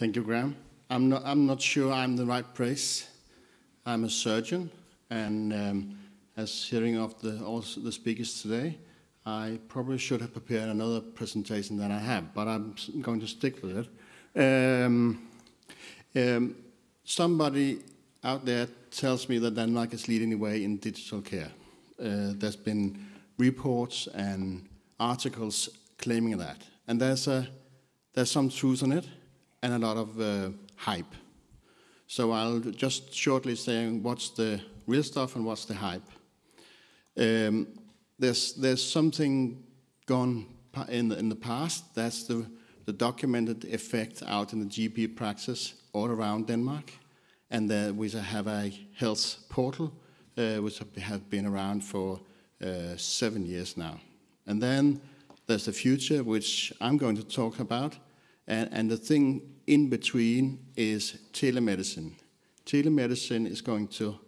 Thank you, Graham. I'm not, I'm not sure I'm the right place. I'm a surgeon, and um, as hearing of the, all the speakers today, I probably should have prepared another presentation than I have, but I'm going to stick with it. Um, um, somebody out there tells me that Denmark is leading the way in digital care. Uh, there's been reports and articles claiming that, and there's a there's some truth in it and a lot of uh, hype. So I'll just shortly say what's the real stuff and what's the hype. Um, there's there's something gone in the, in the past. That's the the documented effect out in the GP practice all around Denmark, and uh, we have a health portal uh, which have been around for uh, seven years now. And then there's the future, which I'm going to talk about, and, and the thing in between is telemedicine. Telemedicine is going to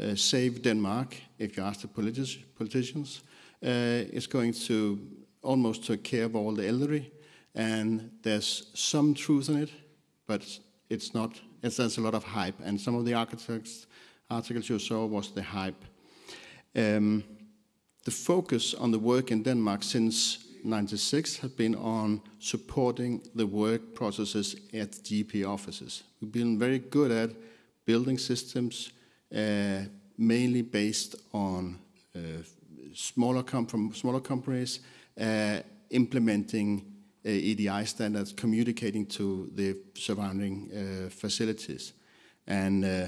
uh, save Denmark, if you ask the politi politicians. Uh, it's going to almost take care of all the elderly, and there's some truth in it, but it's not. It's, there's a lot of hype, and some of the architects articles you saw was the hype. Um, the focus on the work in Denmark since 96 has been on supporting the work processes at GP offices. We've been very good at building systems, uh, mainly based on uh, smaller, com smaller companies, uh, implementing uh, EDI standards, communicating to the surrounding uh, facilities. And uh,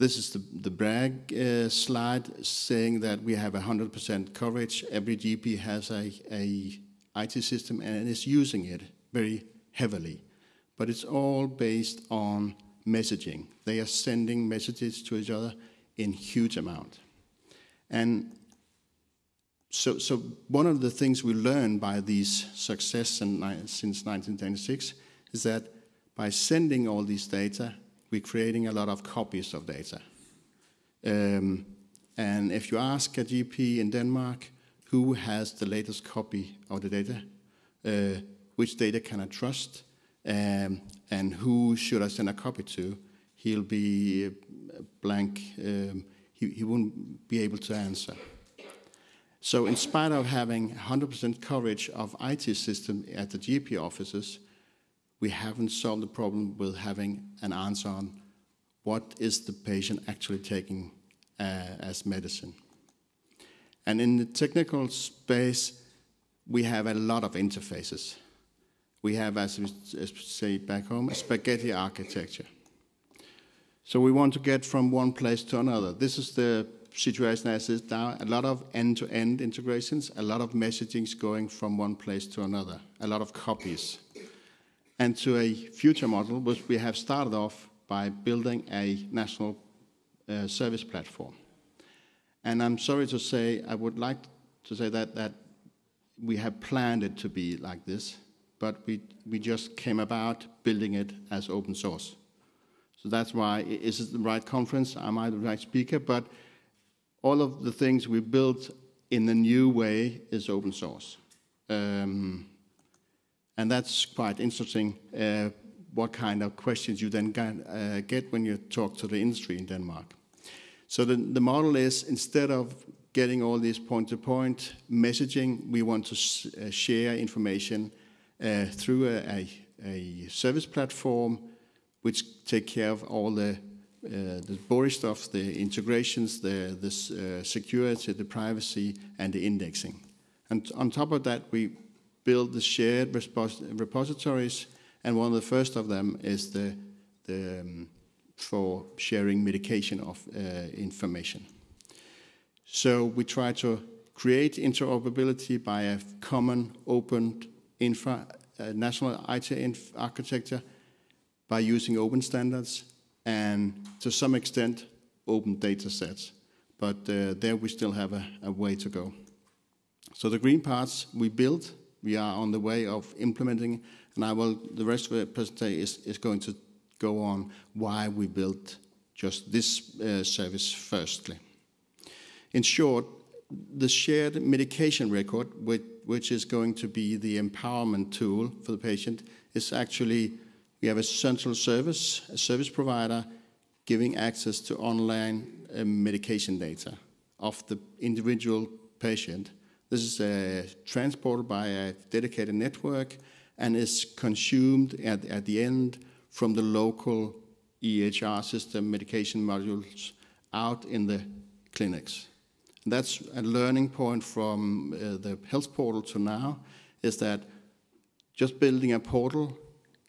this is the, the brag uh, slide saying that we have 100% coverage. Every GP has a, a IT system and is using it very heavily. But it's all based on messaging. They are sending messages to each other in huge amount. And so, so one of the things we learned by these success in, since 1996 is that by sending all these data, we're creating a lot of copies of data. Um, and if you ask a GP in Denmark who has the latest copy of the data, uh, which data can I trust, um, and who should I send a copy to, he'll be blank. Um, he, he won't be able to answer. So in spite of having 100% coverage of IT system at the GP offices, we haven't solved the problem with having an answer on what is the patient actually taking uh, as medicine. And in the technical space, we have a lot of interfaces. We have, as we say back home, a spaghetti architecture. So we want to get from one place to another. This is the situation as is now. A lot of end-to-end -end integrations, a lot of messagings going from one place to another, a lot of copies and to a future model, which we have started off by building a national uh, service platform. And I'm sorry to say, I would like to say that, that we have planned it to be like this, but we, we just came about building it as open source. So that's why, is it the right conference? Am I the right speaker? But all of the things we built in the new way is open source. Um, and that's quite interesting uh, what kind of questions you then get, uh, get, when you talk to the industry in Denmark. So the, the model is instead of getting all this point-to-point -point messaging, we want to uh, share information uh, through a, a, a, service platform which take care of all the uh, the boring stuff, the integrations, the, the uh, security, the privacy, and the indexing. And on top of that, we build the shared repositories, and one of the first of them is the, the um, for sharing medication of uh, information. So we try to create interoperability by a common open infra, uh, national IT architecture by using open standards and to some extent open data sets. But uh, there we still have a, a way to go. So the green parts we built we are on the way of implementing, and I will, the rest of the presentation is, is going to go on why we built just this uh, service firstly. In short, the shared medication record, which, which is going to be the empowerment tool for the patient, is actually We have a central service, a service provider, giving access to online uh, medication data of the individual patient. This is uh, transported by a dedicated network and is consumed at, at the end from the local EHR system medication modules out in the clinics. And that's a learning point from uh, the health portal to now is that just building a portal,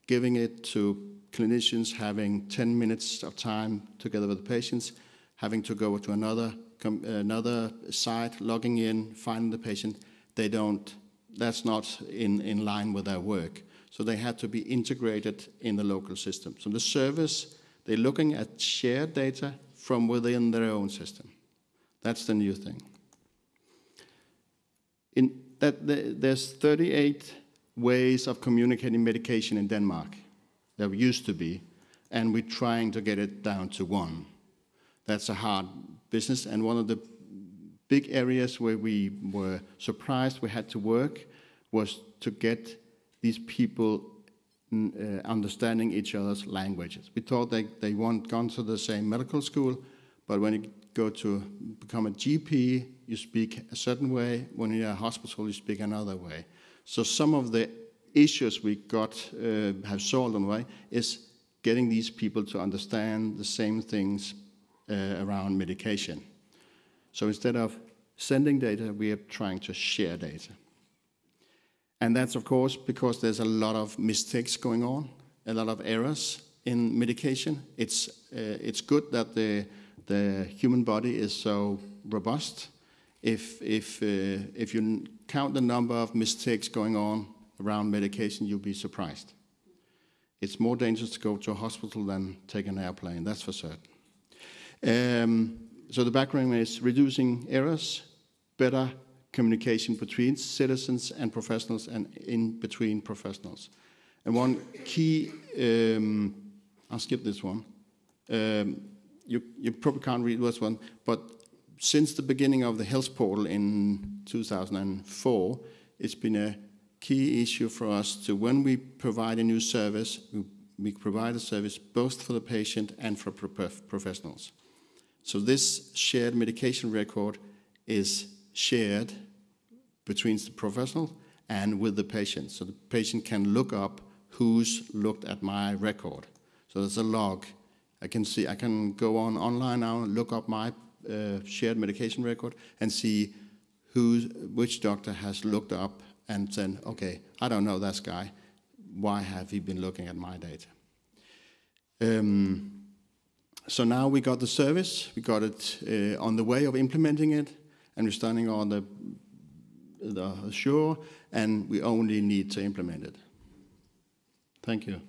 giving it to clinicians, having 10 minutes of time together with the patients, having to go to another another site, logging in, finding the patient, they don't. That's not in, in line with their work. So they had to be integrated in the local system. So the service, they're looking at shared data from within their own system. That's the new thing. In that, there's 38 ways of communicating medication in Denmark. There used to be, and we're trying to get it down to one. That's a hard business, and one of the big areas where we were surprised we had to work was to get these people uh, understanding each other's languages. We thought they, they weren't gone to the same medical school, but when you go to become a GP, you speak a certain way. When you're in a hospital, you speak another way. So some of the issues we got uh, have solved on way is getting these people to understand the same things around medication. So instead of sending data, we are trying to share data. And that's of course because there's a lot of mistakes going on, a lot of errors in medication. It's, uh, it's good that the, the human body is so robust. If, if, uh, if you count the number of mistakes going on around medication, you'll be surprised. It's more dangerous to go to a hospital than take an airplane, that's for certain. Um, so the background is reducing errors, better communication between citizens and professionals and in between professionals. And one key, um, I'll skip this one. Um, you, you probably can't read this one, but since the beginning of the health portal in 2004, it's been a key issue for us to when we provide a new service, we, we provide a service both for the patient and for professionals. So this shared medication record is shared between the professional and with the patient. So the patient can look up who's looked at my record. So there's a log. I can see, I can go on online now and look up my uh, shared medication record and see who, which doctor has looked up and said, okay, I don't know this guy. Why have he been looking at my data? Um, so now we got the service, we got it uh, on the way of implementing it, and we're standing on the, the shore, and we only need to implement it. Thank you.